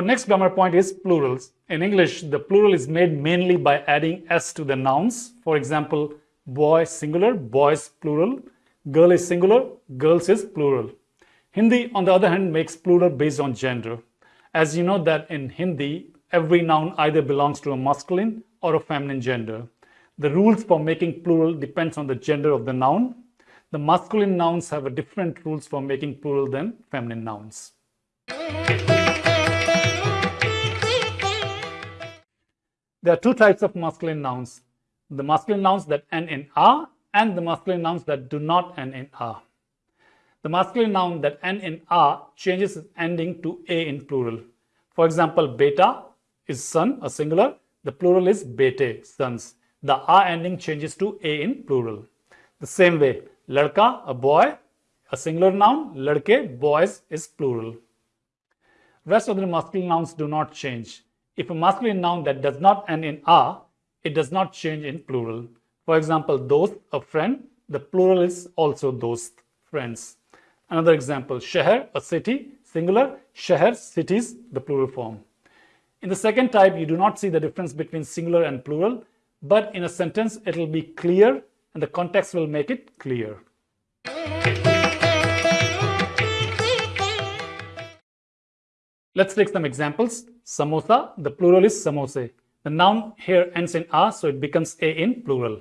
Our next grammar point is plurals. In English, the plural is made mainly by adding s to the nouns. For example, boy singular, boys plural, girl is singular, girls is plural. Hindi, on the other hand, makes plural based on gender. As you know that in Hindi, every noun either belongs to a masculine or a feminine gender. The rules for making plural depends on the gender of the noun. The masculine nouns have a different rules for making plural than feminine nouns. There are two types of masculine nouns. The masculine nouns that end in a and the masculine nouns that do not end in a. The masculine noun that end in a changes its ending to a in plural. For example, beta is son, a singular. The plural is bete, sons. The a ending changes to a in plural. The same way, ladka, a boy, a singular noun, ladke, boys is plural. Rest of the masculine nouns do not change. If a masculine noun that does not end in a, it does not change in plural. For example, dost, a friend, the plural is also dost, friends. Another example, sheher, a city, singular, sheher, cities, the plural form. In the second type, you do not see the difference between singular and plural, but in a sentence, it will be clear and the context will make it clear. Let's take some examples. Samosa, the plural is samose. The noun here ends in a, so it becomes a in plural.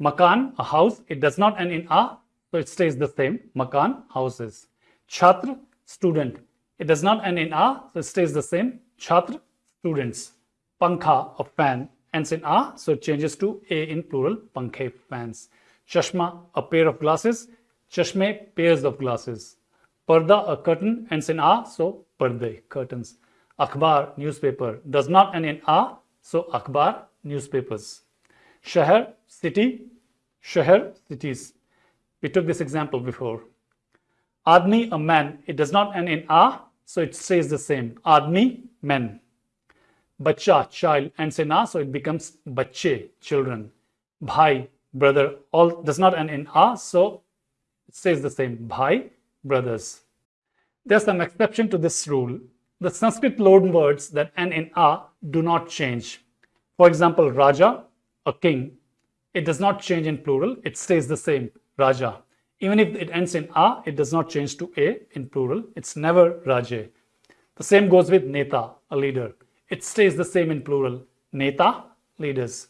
Makan, a house, it does not end in a, so it stays the same. Makan, houses. Chhatra, student. It does not end in a, so it stays the same. Chhatra, students. Pankha, a fan, ends in a, so it changes to a in plural. Pankhe, fans. Chashma, a pair of glasses. Chashme, pairs of glasses. Parda, a curtain, ends in a, so parde, curtains. Akhbar, newspaper, does not end in a, so akhbar, newspapers. Shahar, city, shahar, cities. We took this example before. Admi, a man, it does not end in a, so it stays the same. Admi, men. Bacha, child, ends in a, so it becomes bache, children. Bhai, brother, all does not end in a, so it stays the same. Bhai, brothers. There's some exception to this rule. The Sanskrit loan words that end in a do not change. For example, Raja, a king, it does not change in plural, it stays the same, Raja. Even if it ends in a, it does not change to a in plural, it's never Raje. The same goes with Neta, a leader. It stays the same in plural, Neta, leaders.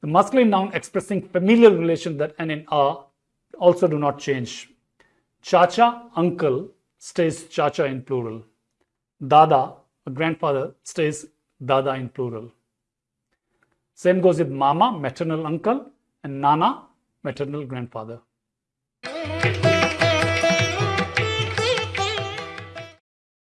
The masculine noun expressing familial relation that end in a also do not change. Chacha, uncle, stays chacha in plural. Dada, a grandfather, stays dada in plural. Same goes with mama, maternal uncle, and nana, maternal grandfather.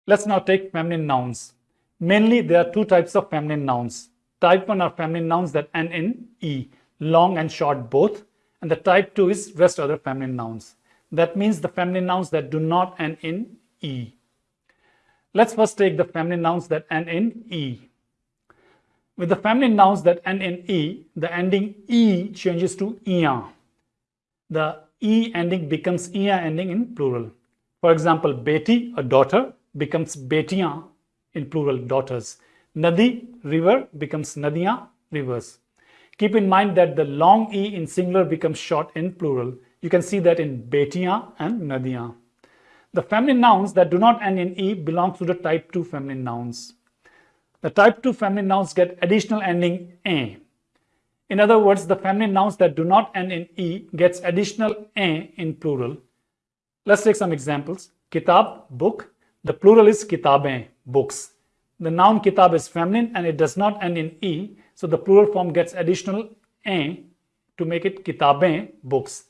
Let's now take feminine nouns. Mainly, there are two types of feminine nouns. Type 1 are feminine nouns that end in E, long and short both, and the type 2 is rest other feminine nouns. That means the feminine nouns that do not end in E. Let's first take the feminine nouns that end in E. With the feminine nouns that end in E, the ending E changes to ia. The E ending becomes ia ending in plural. For example, beti, a daughter, becomes betiyan in plural, daughters. Nadi, river, becomes nadiyan, rivers. Keep in mind that the long E in singular becomes short in plural. You can see that in betiyan and nadiyan. The feminine nouns that do not end in E belong to the type 2 feminine nouns. The type 2 feminine nouns get additional ending a. In other words, the feminine nouns that do not end in e gets additional a in plural. Let's take some examples. Kitab, book. The plural is kitabein, books. The noun kitab is feminine and it does not end in e, so the plural form gets additional a to make it kitabein, books.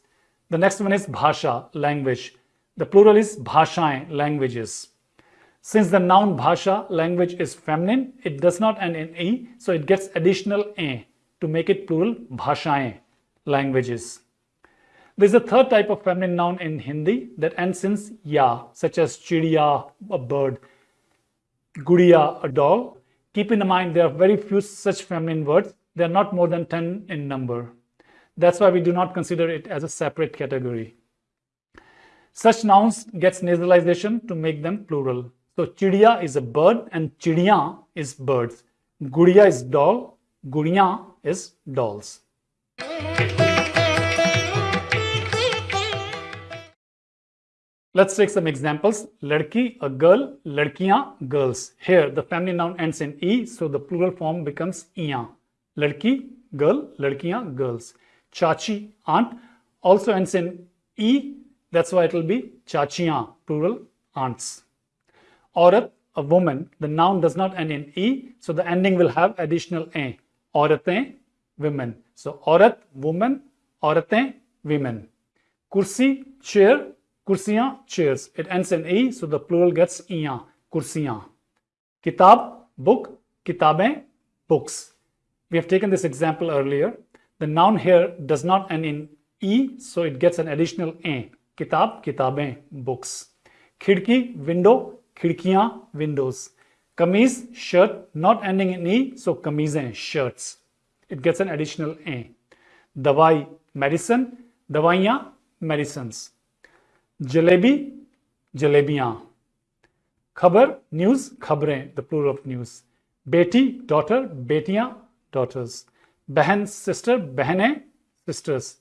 The next one is bhasha, language. The plural is bhashain, languages. Since the noun bhasha, language is feminine, it does not end in e, so it gets additional a to make it plural bhashaye, languages. There's a third type of feminine noun in Hindi that ends in ya, such as chidiya, a bird, gudiya, a doll. Keep in mind there are very few such feminine words. They are not more than 10 in number. That's why we do not consider it as a separate category. Such nouns gets nasalization to make them plural. So chidiya is a bird and chidiya is birds. Gudiya is doll. Gudiya is dolls. Let's take some examples. Ladki, a girl. Ladkiyan, girls. Here, the family noun ends in e, so the plural form becomes iyan. Ladki, girl. Ladkiyan, girls. Chachi, aunt, also ends in e, that's why it will be chachiyan, plural aunts. Aurat, a woman. The noun does not end in e, so the ending will have additional a. Auratein, women. So aurat, woman. Auratein, women. Kursi, chair. Kursiyan, chairs. It ends in e, so the plural gets iyan. Kursiyan. Kitab, book. Kitabein, books. We have taken this example earlier. The noun here does not end in e, so it gets an additional a. Kitab, kitabein, books. Khidki, window. Khidkiyan, windows. Kameez, shirt, not ending in e, so kameezein, shirts. It gets an additional a. Dawai, medicine. Dawaiyan, medicines. Jalebi, jalebiyan. Khabar, news, khabrein, the plural of news. Beti, daughter. Betiyan, daughters. बहन sister बहने sisters